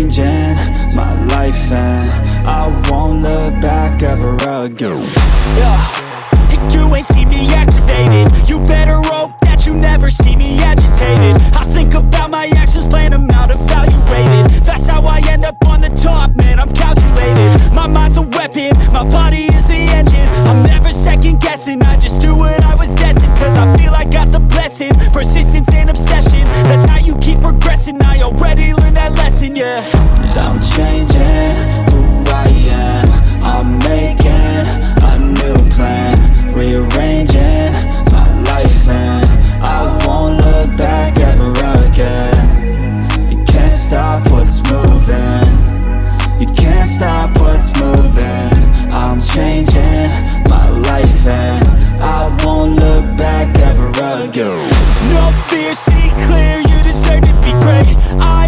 Rearranging my life and I won't look back ever again. Yeah, you ain't see me activated You better hope that you never see me agitated. I think about my actions, plan them out, evaluated That's how I end up on the top, man, I'm calculated. My mind's a weapon, my body is the engine. I'm never second guessing, I just do what I was destined Cause I feel I got the stop what's moving. I'm changing my life and I won't look back ever again. No fear, see clear, you deserve to be great. I